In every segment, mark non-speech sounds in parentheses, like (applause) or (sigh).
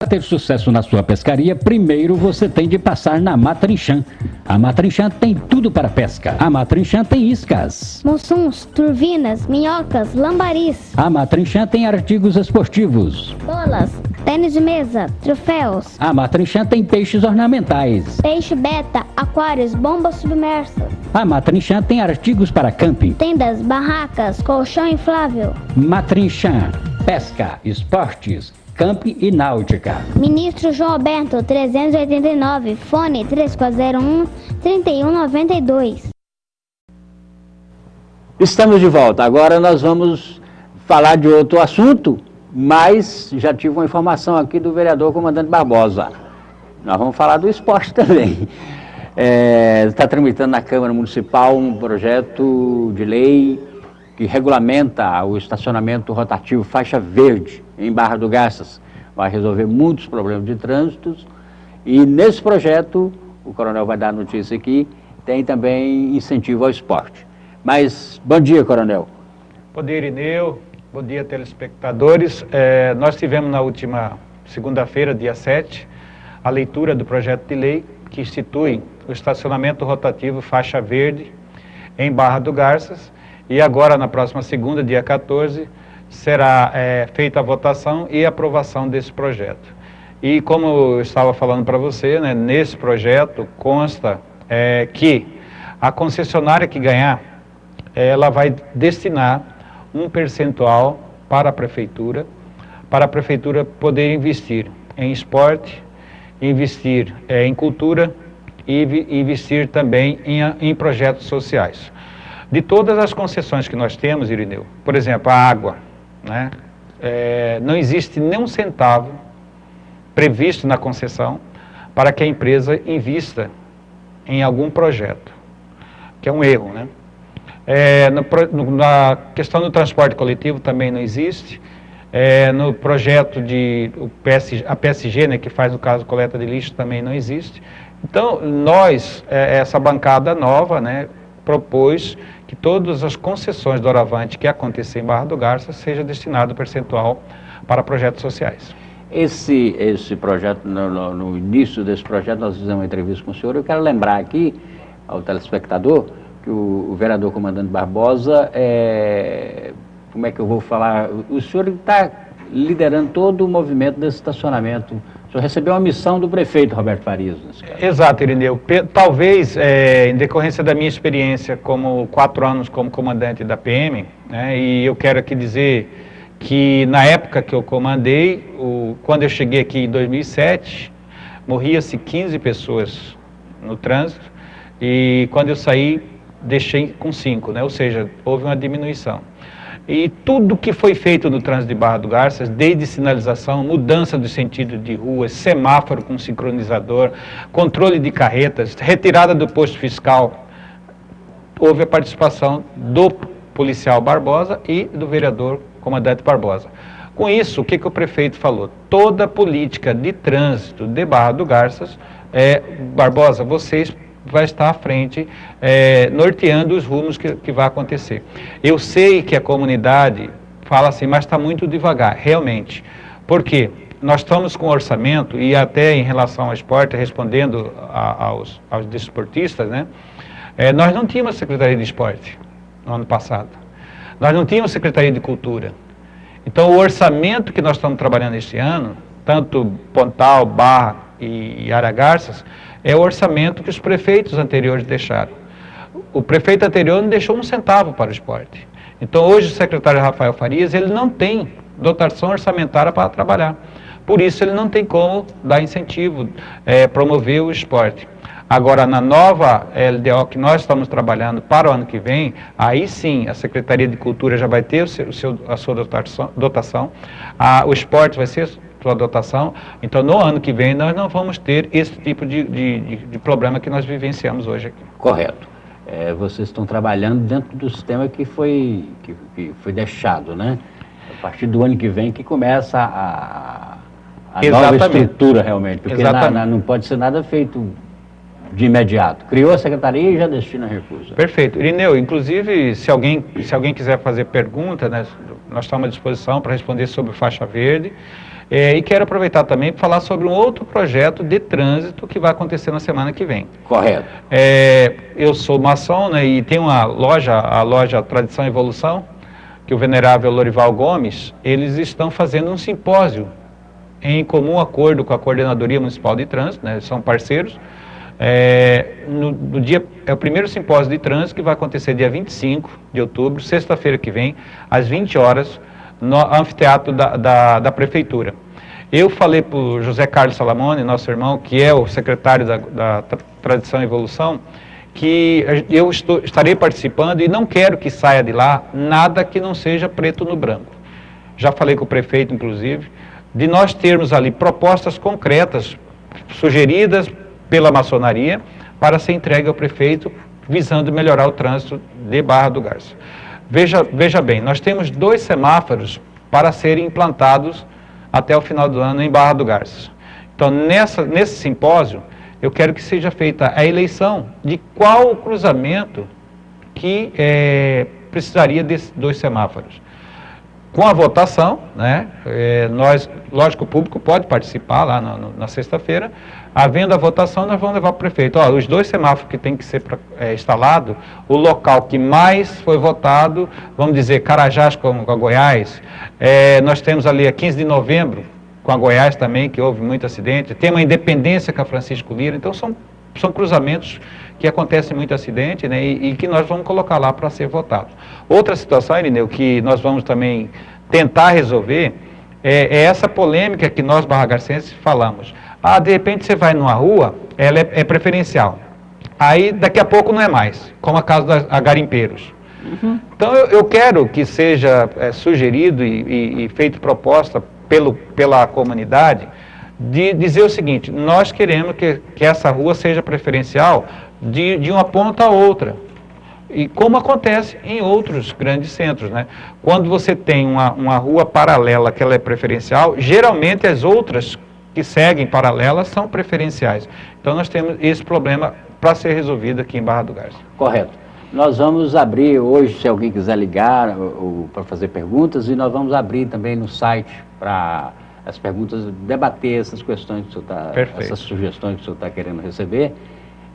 Para ter sucesso na sua pescaria, primeiro você tem de passar na Matrinchan. A Matrinchan tem tudo para pesca. A Matrinchan tem iscas. Monsuns, turbinas, minhocas, lambaris. A Matrinchan tem artigos esportivos. Bolas, tênis de mesa, troféus. A Matrinchan tem peixes ornamentais. Peixe beta, aquários, bombas submersas. A Matrinchan tem artigos para camping. Tendas, barracas, colchão inflável. Matrinchan, pesca, esportes, camping e náutica. Ministro João Alberto, 389, fone 3401-3192. Estamos de volta. Agora nós vamos falar de outro assunto, mas já tive uma informação aqui do vereador comandante Barbosa. Nós vamos falar do esporte (laughs) também. Está tramitando na Câmara Municipal um projeto de lei que regulamenta o estacionamento rotativo faixa verde em Barra do Garças. Vai resolver muitos problemas de trânsito e nesse projeto, o coronel vai dar notícia aqui, tem também incentivo ao esporte. Mas, bom dia, coronel. Bom dia, Irineu. Bom dia, telespectadores. É, nós tivemos na última segunda-feira, dia 7, a leitura do projeto de lei que institui o estacionamento rotativo faixa verde em Barra do Garças, e agora, na próxima segunda, dia 14, será é, feita a votação e aprovação desse projeto. E como eu estava falando para você, né, nesse projeto consta é, que a concessionária que ganhar, ela vai destinar um percentual para a prefeitura, para a prefeitura poder investir em esporte, investir é, em cultura e investir também em, em projetos sociais. De todas as concessões que nós temos, Irineu, por exemplo, a água, né? É, não existe nem um centavo previsto na concessão para que a empresa invista em algum projeto, que é um erro, né? É, no, no, na questão do transporte coletivo também não existe, é, no projeto de o PSG, a PSG, né, que faz o caso coleta de lixo, também não existe. Então, nós, é, essa bancada nova, né, propôs que todas as concessões do Oravante que acontecer em Barra do Garça seja destinado percentual para projetos sociais. Esse, esse projeto, no, no, no, início desse projeto, nós fizemos uma entrevista com o senhor. Eu quero lembrar aqui ao telespectador que o, o vereador comandante Barbosa, é, como é que eu vou falar? O senhor está liderando todo o movimento desse estacionamento o senhor recebeu uma missão do prefeito Roberto Farias. Exato, Irineu. Talvez, é, em decorrência da minha experiência como quatro anos como comandante da PM, né, e eu quero aqui dizer que na época que eu comandei, o, quando eu cheguei aqui em 2007, morria-se 15 pessoas no trânsito, e quando eu saí, deixei com 5, né, ou seja, houve uma diminuição. E tudo que foi feito no trânsito de Barra do Garças, desde sinalização, mudança do sentido de rua, semáforo com sincronizador, controle de carretas, retirada do posto fiscal, houve a participação do policial Barbosa e do vereador comandante Barbosa. Com isso, o que, que o prefeito falou? Toda política de trânsito de Barra do Garças, é, Barbosa, vocês vai estar à frente, é, norteando os rumos que, que vai acontecer. Eu sei que a comunidade fala assim, mas está muito devagar, realmente. Por quê? Nós estamos com orçamento, e até em relação ao esporte, respondendo a, aos, aos desportistas, né? É, nós não tínhamos Secretaria de Esporte no ano passado. Nós não tínhamos Secretaria de Cultura. Então, o orçamento que nós estamos trabalhando este ano, tanto Pontal, Barra e Aragarças, é o orçamento que os prefeitos anteriores deixaram. O prefeito anterior não deixou um centavo para o esporte. Então hoje o secretário Rafael Farias, ele não tem dotação orçamentária para trabalhar. Por isso ele não tem como dar incentivo, é, promover o esporte. Agora, na nova LDO que nós estamos trabalhando para o ano que vem, aí sim a Secretaria de Cultura já vai ter o seu, a sua dotação, dotação a, o esporte vai ser sua dotação. Então, no ano que vem, nós não vamos ter esse tipo de, de, de problema que nós vivenciamos hoje aqui. Correto. É, vocês estão trabalhando dentro do sistema que foi, que, que, foi deixado, né? A partir do ano que vem que começa a, a nova estrutura realmente, porque na, na, não pode ser nada feito de imediato. Criou a secretaria e já destina recursos. Perfeito. Irineu, inclusive, se alguém, se alguém quiser fazer pergunta, né, nós estamos à disposição para responder sobre faixa verde. É, e quero aproveitar também para falar sobre um outro projeto de trânsito que vai acontecer na semana que vem. Correto. É, eu sou maçom né, e tem uma loja, a loja Tradição e Evolução, que o venerável Lorival Gomes, eles estão fazendo um simpósio em comum acordo com a Coordenadoria Municipal de Trânsito, né, são parceiros, é, no, no, dia, é o primeiro simpósio de trânsito que vai acontecer dia 25 de outubro, sexta-feira que vem, às 20 horas, no anfiteatro da, da, da Prefeitura. Eu falei para o José Carlos Salamone, nosso irmão, que é o secretário da, da Tradição e Evolução, que eu estou, estarei participando e não quero que saia de lá nada que não seja preto no branco. Já falei com o prefeito, inclusive, de nós termos ali propostas concretas, sugeridas pela maçonaria para ser entregue ao prefeito, visando melhorar o trânsito de Barra do Garça. Veja, veja bem, nós temos dois semáforos para serem implantados até o final do ano em Barra do Garça. Então, nessa, nesse simpósio, eu quero que seja feita a eleição de qual cruzamento que é, precisaria desses dois semáforos com a votação, né, é, nós, lógico, o público pode participar lá na sexta-feira, havendo a votação, nós vamos levar para o prefeito, ó, os dois semáforos que tem que ser é, instalado, o local que mais foi votado, vamos dizer, Carajás com, com a Goiás, é, nós temos ali a 15 de novembro, com a Goiás também, que houve muito acidente, tem uma independência com a Francisco Lira, então são, são cruzamentos que acontece muito acidente né, e, e, que nós vamos colocar lá para ser votado. Outra situação, Irineu, que nós vamos também tentar resolver é, é essa polêmica que nós barragarcenses falamos. Ah, de repente você vai numa rua, ela é, é, preferencial. Aí daqui a pouco não é mais, como a casa da garimpeiros. Uhum. Então eu, eu, quero que seja é, sugerido e, e, e feito proposta pelo, pela comunidade de dizer o seguinte, nós queremos que, que essa rua seja preferencial de, de uma ponta a outra. E como acontece em outros grandes centros, né? Quando você tem uma, uma rua paralela que ela é preferencial, geralmente as outras que seguem paralelas são preferenciais. Então nós temos esse problema para ser resolvido aqui em Barra do Garça. Correto. Nós vamos abrir hoje, se alguém quiser ligar para fazer perguntas, e nós vamos abrir também no site para as perguntas, debater essas questões que o senhor está, essas sugestões que o senhor está querendo receber.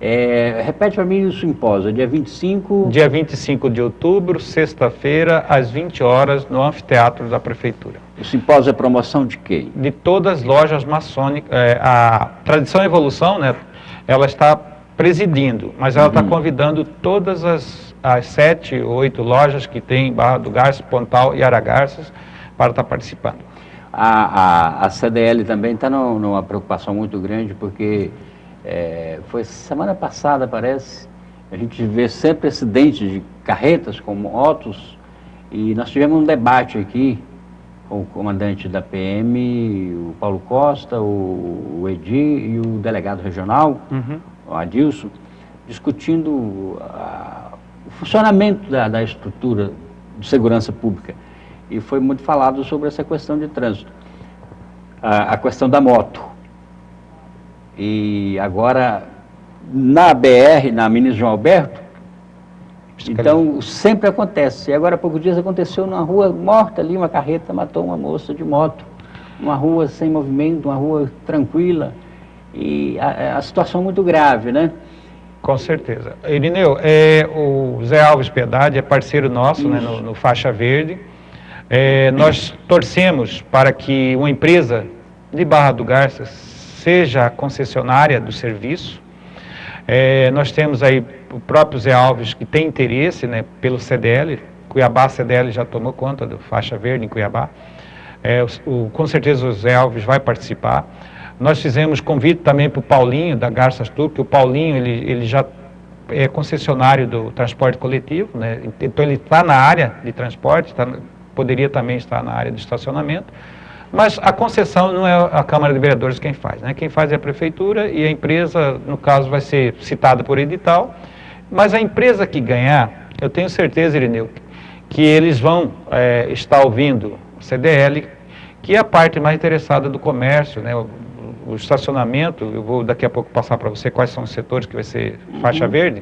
É, repete para mim o simpósio, dia 25... Dia 25 de outubro, sexta-feira, às 20 horas, no anfiteatro da Prefeitura. O simpósio é promoção de quem? De todas as lojas maçônicas. É, a Tradição e Evolução, né, ela está presidindo, mas ela está uhum. convidando todas as, as sete, oito lojas que tem em Barra do Garça, Pontal e Aragarças para estar participando. A, a, a CDL também está numa preocupação muito grande, porque é, foi semana passada, parece, a gente vê sempre acidentes de carretas com motos e nós tivemos um debate aqui com o comandante da PM, o Paulo Costa, o, o Edi e o delegado regional, uhum. o Adilson, discutindo a, o funcionamento da, da estrutura de segurança pública. E foi muito falado sobre essa questão de trânsito. A, a questão da moto. E agora, na BR, na Minas João Alberto, então sempre acontece. E agora, há poucos dias aconteceu numa rua morta ali, uma carreta matou uma moça de moto. Uma rua sem movimento, uma rua tranquila. E a, a situação é muito grave, né? Com certeza. Irineu, é, o Zé Alves Piedade é parceiro nosso né, no, no, Faixa Verde. É, nós torcemos para que uma empresa de Barra do Garças seja a concessionária do serviço. É, nós temos aí o próprio Zé Alves, que tem interesse né, pelo CDL, Cuiabá CDL já tomou conta do faixa verde em Cuiabá. É, o, com certeza o Zé Alves vai participar. Nós fizemos convite também para o Paulinho, da Garças Tour, que o Paulinho ele, ele já é concessionário do transporte coletivo, né? então ele está na área de transporte, tá, poderia também estar na área de estacionamento. Mas a concessão não é a Câmara de Vereadores quem faz, né? Quem faz é a Prefeitura e a empresa, no caso, vai ser citada por edital. Mas a empresa que ganhar, eu tenho certeza, Irineu, que eles vão é, estar ouvindo o CDL, que é a parte mais interessada do comércio, né? O, o estacionamento, eu vou daqui a pouco passar para você quais são os setores que vai ser faixa uhum. verde.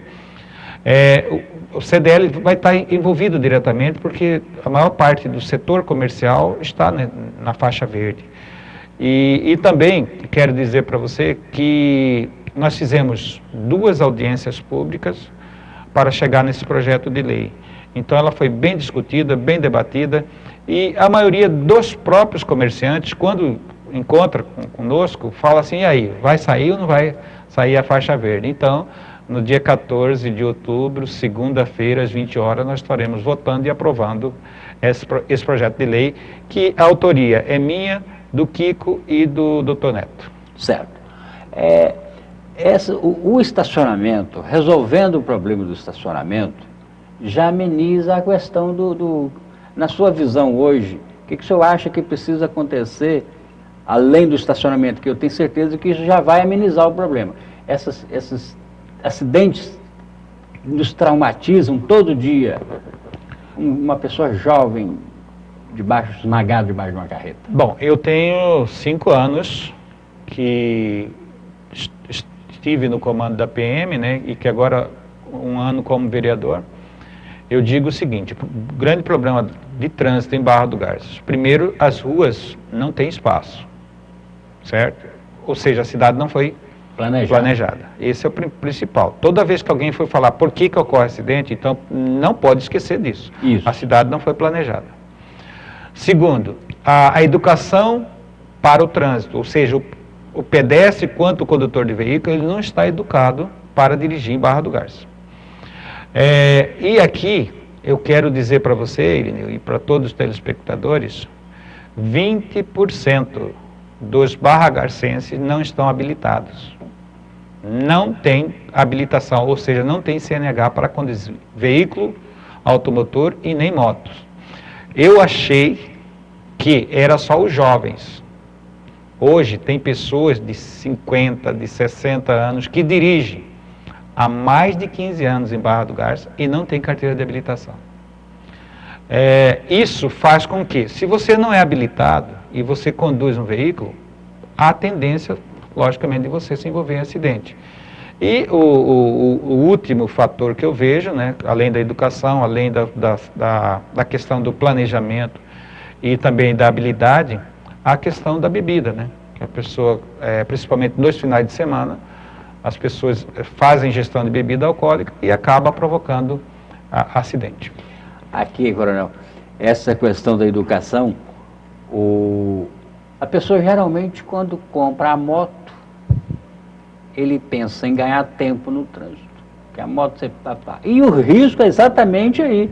É, o, CDL vai estar envolvido diretamente porque a maior parte do setor comercial está né, na faixa verde. E, e também quero dizer para você que nós fizemos duas audiências públicas para chegar nesse projeto de lei. Então ela foi bem discutida, bem debatida, e a maioria dos próprios comerciantes, quando encontra conosco, fala assim, e aí, vai sair ou não vai sair a faixa verde? Então, no dia 14 de outubro, segunda-feira, às 20 horas, nós estaremos votando e aprovando esse, esse projeto de lei, que a autoria é minha, do Kiko e do doutor Neto. Certo. É, essa, o, o, estacionamento, resolvendo o problema do estacionamento, já ameniza a questão do, do na sua visão hoje, o que, que o senhor acha que precisa acontecer além do estacionamento, que eu tenho certeza que isso já vai amenizar o problema. Essas, esses acidentes nos traumatizam todo dia. Uma pessoa jovem, debaixo, esmagado debaixo de uma carreta. Bom, eu tenho cinco anos que estive no comando da PM, né, e que agora um ano como vereador eu digo o seguinte, o grande problema de trânsito em Barra do Garças. Primeiro, as ruas não têm espaço, certo? Ou seja, a cidade não foi planejada. planejada. Esse é o principal. Toda vez que alguém for falar por que, que ocorre acidente, então não pode esquecer disso. Isso. A cidade não foi planejada. Segundo, a, a educação para o trânsito, ou seja, o, o pedestre quanto o condutor de veículo, ele não está educado para dirigir em Barra do Garças. É, e aqui eu quero dizer para você, Irineu, e para todos os telespectadores, 20% dos barragarcenses não estão habilitados. Não tem habilitação, ou seja, não tem CNH para conduzir veículo, automotor e nem motos. Eu achei que era só os jovens. Hoje tem pessoas de 50, de 60 anos que dirigem há mais de 15 anos em Barra do Garça e não tem carteira de habilitação. É, isso faz com que, se você não é habilitado e você conduz um veículo, há tendência, logicamente, de você se envolver em acidente. E o, o, o último fator que eu vejo, né, além da educação, além da, da, da, questão do planejamento e também da habilidade, a questão da bebida, né? Que a pessoa, é, principalmente nos finais de semana, as pessoas fazem gestão de bebida alcoólica e acaba provocando a, acidente. Aqui, coronel, essa questão da educação, o, a pessoa geralmente quando compra a moto, ele pensa em ganhar tempo no trânsito. Que a moto você papá. E o risco é exatamente aí.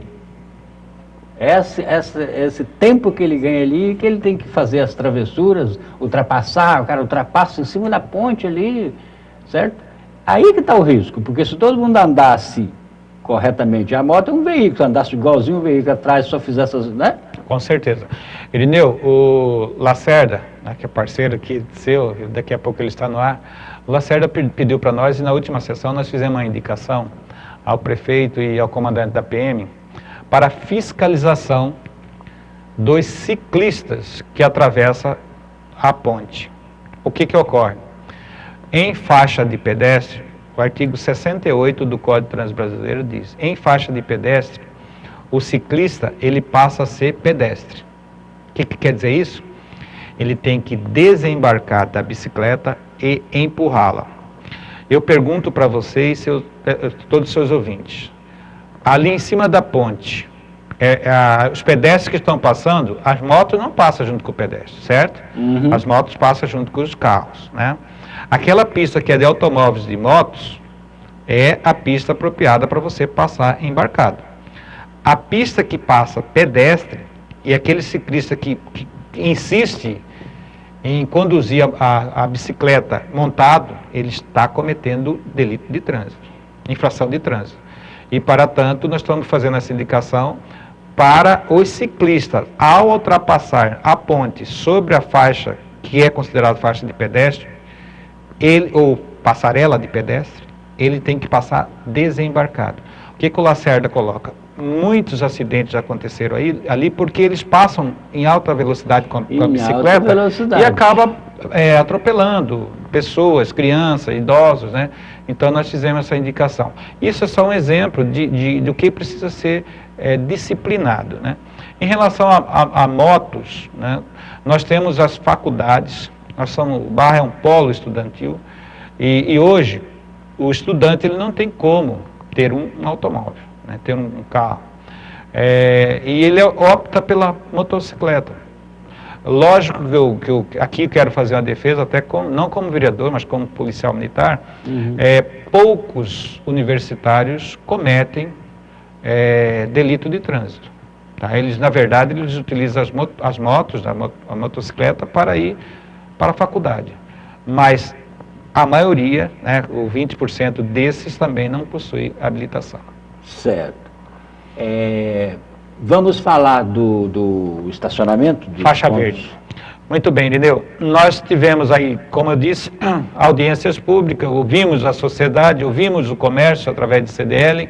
Esse, esse, esse tempo que ele ganha ali, que ele tem que fazer as travessuras, ultrapassar, o cara ultrapassa em cima da ponte ali, certo? Aí que está o risco, porque se todo mundo andasse corretamente, a moto é um veículo, andasse igualzinho um veículo atrás, só fizesse né? Com certeza. Irineu, o Lacerda, né, que é parceiro aqui seu, daqui a pouco ele está no ar, o Lacerda pediu para nós, e na última sessão nós fizemos uma indicação ao prefeito e ao comandante da PM para fiscalização dos ciclistas que atravessam a ponte. O que que ocorre? Em faixa de pedestre, o artigo 68 do Código Transbrasileiro diz, em faixa de pedestre, o ciclista ele passa a ser pedestre. O que, que quer dizer isso? Ele tem que desembarcar da bicicleta e empurrá-la. Eu pergunto para vocês, seus, eh, todos os seus ouvintes, ali em cima da ponte, é, é, os pedestres que estão passando, as motos não passam junto com o pedestre, certo? Uhum. As motos passam junto com os carros, né? Aquela pista que é de automóveis e motos é a pista apropriada para você passar embarcado. A pista que passa pedestre e aquele ciclista que, que, que insiste em conduzir a, a, a, bicicleta montado, ele está cometendo delito de trânsito, infração de trânsito. E, para tanto, nós estamos fazendo essa indicação para os ciclistas, ao ultrapassar a ponte sobre a faixa que é considerada faixa de pedestre, ele, ou passarela de pedestre, ele tem que passar desembarcado. O que, que o Lacerda coloca? Muitos acidentes aconteceram aí, ali porque eles passam em alta velocidade com, com a bicicleta e acaba é, atropelando pessoas, crianças, idosos, né? Então nós fizemos essa indicação. Isso é só um exemplo de, de do que precisa ser é, disciplinado, né? Em relação a, a, a motos, né? nós temos as faculdades Nós somos, o Barra é um polo estudantil e, e hoje o estudante ele não tem como ter um, um automóvel, né, ter um, um carro. É, e ele opta pela motocicleta. Lógico que eu, que eu aqui quero fazer uma defesa, até como, não como vereador, mas como policial militar, uhum. é, poucos universitários cometem é, delito de trânsito. Tá? Eles, na verdade, eles utilizam as, mot as motos, a, mot a motocicleta, para ir para a faculdade. Mas a maioria, né, o 20% desses também não possui habilitação. Certo. É, vamos falar do, do estacionamento? Faixa pontos. verde. Muito bem, Irineu. Nós tivemos aí, como eu disse, (clears throat) audiências públicas, ouvimos a sociedade, ouvimos o comércio através de CDL,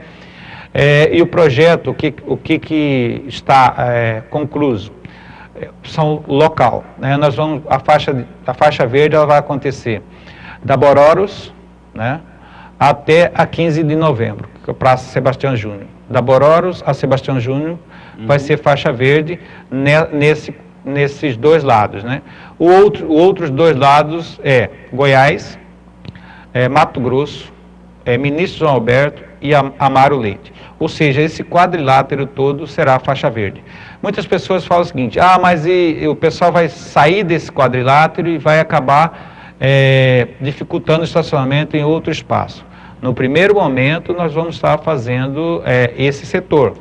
é, e o projeto, o que, o que, que está é, concluso? É, são local. Né? Nós vamos, a faixa, a faixa verde ela vai acontecer da Bororos né, até a 15 de novembro, é Praça Sebastião Júnior. Da Bororos a Sebastião Júnior uhum. vai ser faixa verde ne, nesse, nesses dois lados. Né? O outro, outros dois lados é Goiás, é, Mato Grosso, é, Ministro João Alberto e Amaro Leite. Ou seja, esse quadrilátero todo será a faixa verde. Muitas pessoas falam o seguinte, ah, mas e, e o pessoal vai sair desse quadrilátero e vai acabar é, dificultando o estacionamento em outro espaço. No primeiro momento, nós vamos estar fazendo é, esse setor,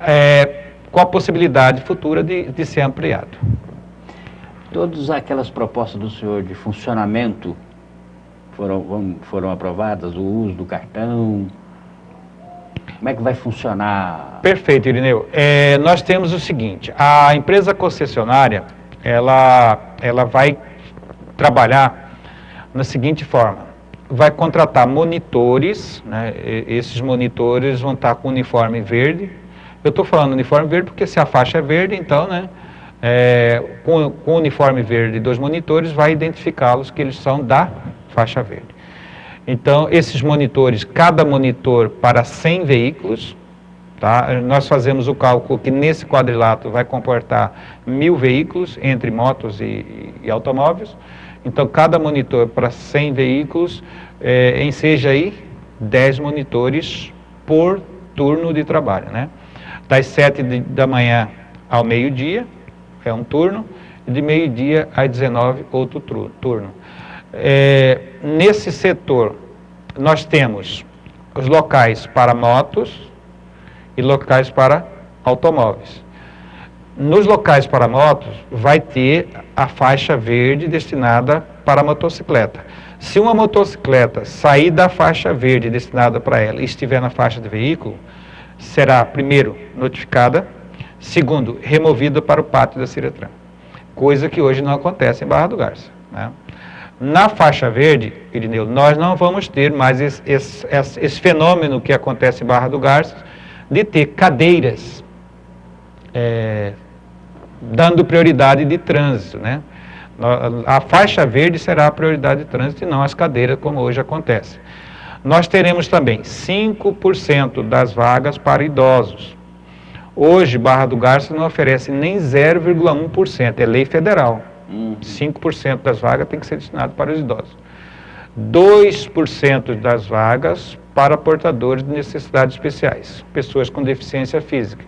é, com a possibilidade futura de, de ser ampliado. Todas aquelas propostas do senhor de funcionamento foram, foram aprovadas, o uso do cartão, como é que vai funcionar? Perfeito, Irineu. É, nós temos o seguinte, a empresa concessionária, ela, ela vai trabalhar da seguinte forma, vai contratar monitores, né, esses monitores vão estar com uniforme verde, eu estou falando uniforme verde porque se a faixa é verde, então, né, é, com, com uniforme verde dos monitores, vai identificá-los que eles são da faixa verde. Então, esses monitores, cada monitor para 100 veículos, tá? nós fazemos o cálculo que nesse quadrilátero vai comportar mil veículos, entre motos e, e automóveis. Então, cada monitor para 100 veículos, é, enseja aí 10 monitores por turno de trabalho. Né? Das 7 de, da manhã ao meio-dia, é um turno, e de meio-dia às 19, outro turno. É, nesse setor, nós temos os locais para motos e locais para automóveis. Nos locais para motos, vai ter a faixa verde destinada para motocicleta. Se uma motocicleta sair da faixa verde destinada para ela e estiver na faixa de veículo, será, primeiro, notificada, segundo, removida para o pátio da Ciretran. Coisa que hoje não acontece em Barra do Garça. Né? Na faixa verde, Irineu, nós não vamos ter mais esse, esse, esse fenômeno que acontece em Barra do Garças, de ter cadeiras é, dando prioridade de trânsito, né? A faixa verde será a prioridade de trânsito e não as cadeiras, como hoje acontece. Nós teremos também 5% das vagas para idosos. Hoje, Barra do Garça não oferece nem 0,1%, é lei federal. 5% das vagas tem que ser destinado para os idosos. 2% das vagas para portadores de necessidades especiais, pessoas com deficiência física.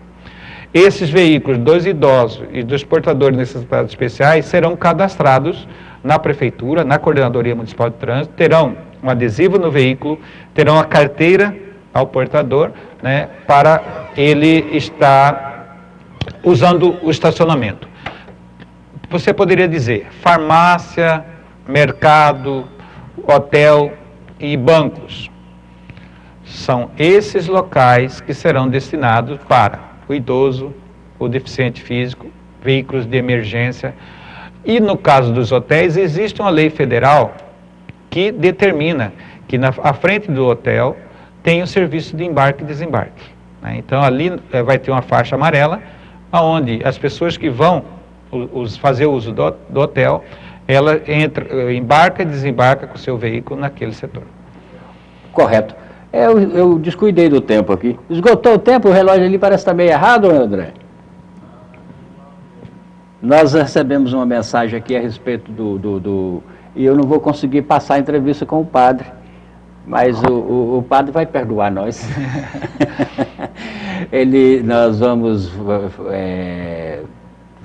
Esses veículos dos idosos e dos portadores de necessidades especiais serão cadastrados na prefeitura, na coordenadoria municipal de trânsito, terão um adesivo no veículo, terão a carteira ao portador, né, para ele estar usando o estacionamento você poderia dizer farmácia, mercado, hotel e bancos. São esses locais que serão destinados para o idoso, o deficiente físico, veículos de emergência. E no caso dos hotéis, existe uma lei federal que determina que na à frente do hotel tem o serviço de embarque e desembarque. Né? Então ali é, vai ter uma faixa amarela, onde as pessoas que vão os, fazer uso do, do hotel, ela entra, embarca e desembarca com o seu veículo naquele setor. Correto. É, eu, eu, descuidei do tempo aqui. Esgotou o tempo, o relógio ali parece estar meio errado, André? Nós recebemos uma mensagem aqui a respeito do, do, do... E eu não vou conseguir passar a entrevista com o padre, mas o, o, o padre vai perdoar nós. (laughs) (laughs) Ele, nós vamos é,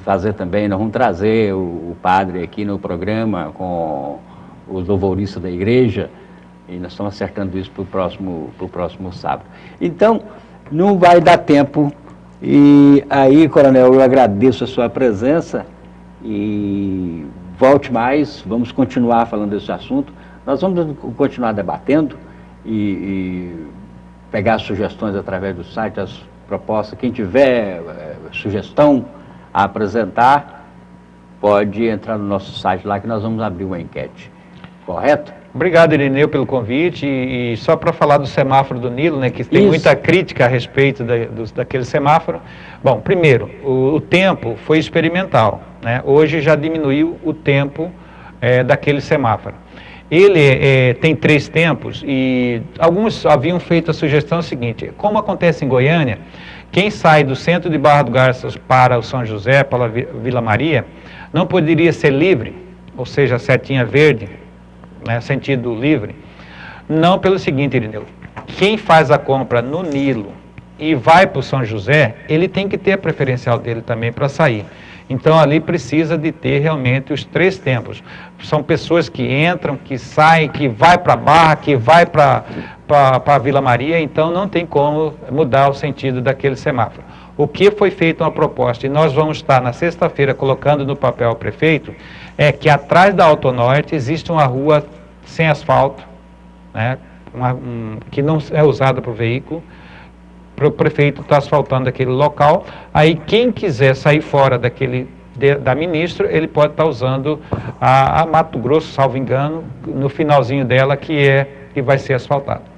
fazer também, nós vamos trazer o, o, padre aqui no programa com os louvoristas da igreja, e nós estamos acertando isso para o próximo, próximo sábado. Então, não vai dar tempo e aí, coronel, eu agradeço a sua presença e volte mais, vamos continuar falando desse assunto. Nós vamos continuar debatendo e, e pegar sugestões através do site, as propostas. Quem tiver é, sugestão a apresentar, pode entrar no nosso site lá que nós vamos abrir uma enquete. Correto? Obrigado, Irineu, pelo convite. E, e só para falar do semáforo do Nilo, né, que tem Isso. muita crítica a respeito da, do, daquele semáforo. Bom, primeiro, o, o tempo foi experimental. Né? Hoje já diminuiu o tempo é, daquele semáforo. Ele é, tem três tempos e alguns haviam feito a sugestão seguinte, como acontece em Goiânia, quem sai do centro de Barra do Garças para o São José, para a Vila Maria, não poderia ser livre, ou seja, setinha verde, né, sentido livre, não pelo seguinte, Irineu, quem faz a compra no Nilo e vai para o São José, ele tem que ter a preferencial dele também para sair. Então ali precisa de ter realmente os três tempos. São pessoas que entram, que saem, que vai para a Barra, que vai para a Vila Maria, então não tem como mudar o sentido daquele semáforo. O que foi feito uma proposta, e nós vamos estar na sexta-feira colocando no papel ao prefeito, é que atrás da Autonorte existe uma rua sem asfalto, né, uma, um, que não é usada para o veículo, para o prefeito estar tá asfaltando aquele local, aí quem quiser sair fora daquele da ministra, ele pode estar tá usando a, a, Mato Grosso, salvo engano, no finalzinho dela, que é que vai ser asfaltado.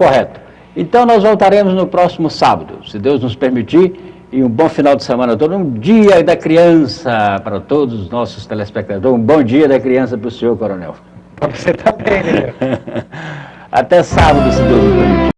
Correto. Então nós voltaremos no próximo sábado, se Deus nos permitir, e um bom final de semana a todos. Um dia da criança para todos os nossos telespectadores. Um bom dia da criança para o senhor, coronel. Para você também, né? (laughs) Até sábado, se Deus nos permitir.